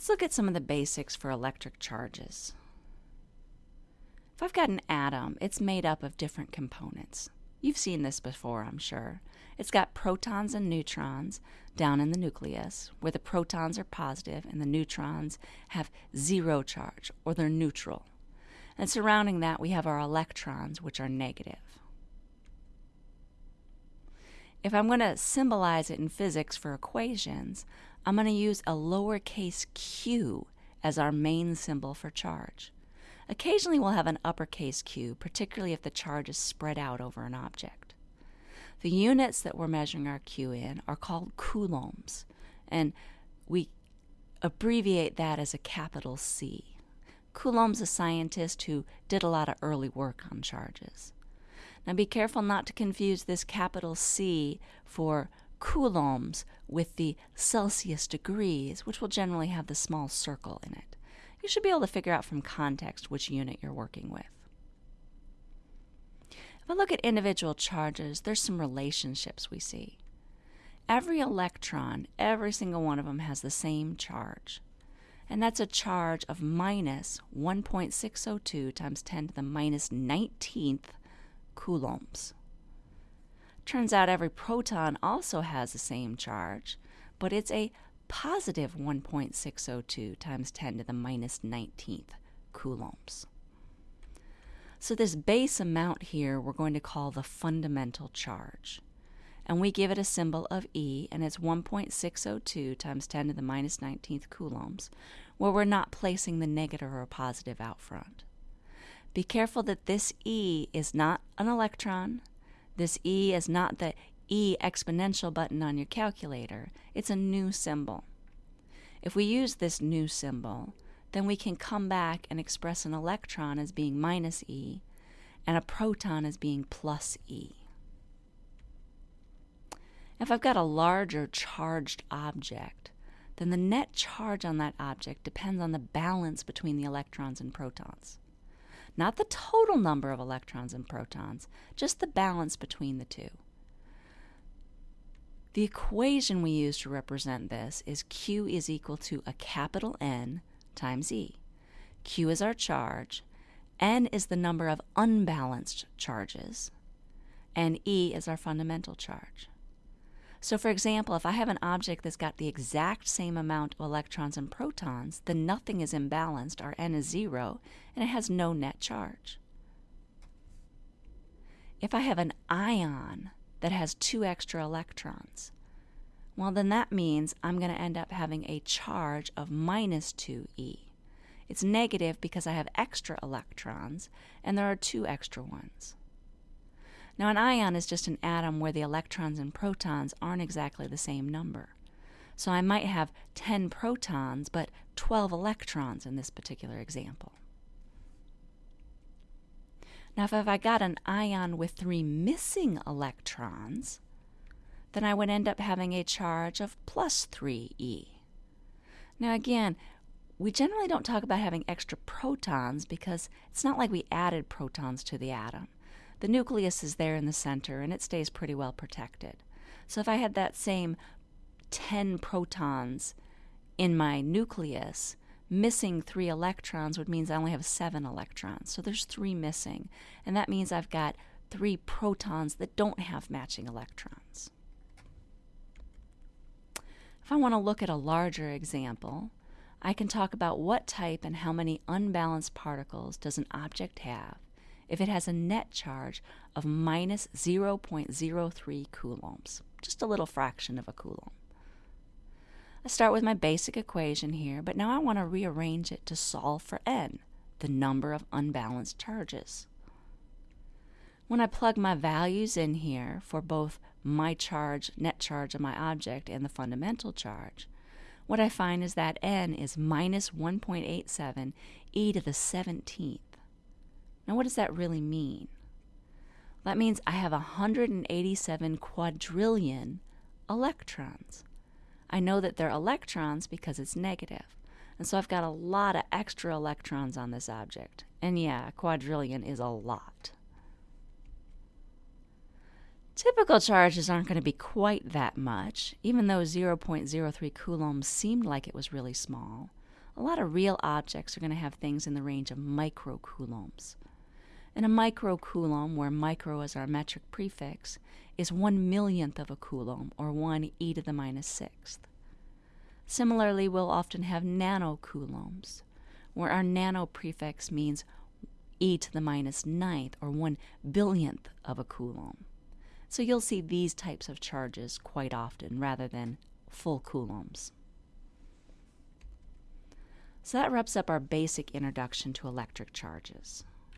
Let's look at some of the basics for electric charges. If I've got an atom, it's made up of different components. You've seen this before, I'm sure. It's got protons and neutrons down in the nucleus, where the protons are positive and the neutrons have zero charge, or they're neutral. And surrounding that, we have our electrons, which are negative. If I'm going to symbolize it in physics for equations, I'm going to use a lowercase q as our main symbol for charge. Occasionally we'll have an uppercase q, particularly if the charge is spread out over an object. The units that we're measuring our q in are called coulombs, and we abbreviate that as a capital C. Coulomb's a scientist who did a lot of early work on charges. Now be careful not to confuse this capital C for coulombs with the Celsius degrees, which will generally have the small circle in it. You should be able to figure out from context which unit you're working with. If I look at individual charges, there's some relationships we see. Every electron, every single one of them has the same charge. And that's a charge of minus 1.602 times 10 to the minus 19th coulombs. Turns out every proton also has the same charge, but it's a positive 1.602 times 10 to the minus 19th coulombs. So this base amount here we're going to call the fundamental charge. And we give it a symbol of E, and it's 1.602 times 10 to the minus 19th coulombs, where we're not placing the negative or positive out front. Be careful that this E is not an electron, this E is not the E exponential button on your calculator. It's a new symbol. If we use this new symbol, then we can come back and express an electron as being minus E and a proton as being plus E. If I've got a larger charged object, then the net charge on that object depends on the balance between the electrons and protons not the total number of electrons and protons, just the balance between the two. The equation we use to represent this is Q is equal to a capital N times E. Q is our charge, N is the number of unbalanced charges, and E is our fundamental charge. So for example, if I have an object that's got the exact same amount of electrons and protons, then nothing is imbalanced, our n is zero, and it has no net charge. If I have an ion that has two extra electrons, well then that means I'm going to end up having a charge of minus 2e. It's negative because I have extra electrons, and there are two extra ones. Now, an ion is just an atom where the electrons and protons aren't exactly the same number. So I might have 10 protons, but 12 electrons in this particular example. Now, if I got an ion with three missing electrons, then I would end up having a charge of plus 3e. Now, again, we generally don't talk about having extra protons because it's not like we added protons to the atom the nucleus is there in the center and it stays pretty well protected. So if I had that same 10 protons in my nucleus, missing three electrons would mean I only have seven electrons. So there's three missing. And that means I've got three protons that don't have matching electrons. If I want to look at a larger example, I can talk about what type and how many unbalanced particles does an object have if it has a net charge of minus 0.03 coulombs, just a little fraction of a coulomb. I start with my basic equation here, but now I want to rearrange it to solve for n, the number of unbalanced charges. When I plug my values in here for both my charge, net charge of my object, and the fundamental charge, what I find is that n is minus 1.87 e to the 17th. Now, what does that really mean? That means I have 187 quadrillion electrons. I know that they're electrons because it's negative. And so I've got a lot of extra electrons on this object. And yeah, quadrillion is a lot. Typical charges aren't going to be quite that much, even though 0.03 coulombs seemed like it was really small. a lot of real objects are going to have things in the range of microcoulombs. And a microcoulomb, where micro is our metric prefix, is one millionth of a coulomb, or 1 e to the minus sixth. Similarly, we'll often have nanocoulombs, where our nano prefix means e to the minus ninth, or 1 billionth of a coulomb. So you'll see these types of charges quite often rather than full coulombs. So that wraps up our basic introduction to electric charges.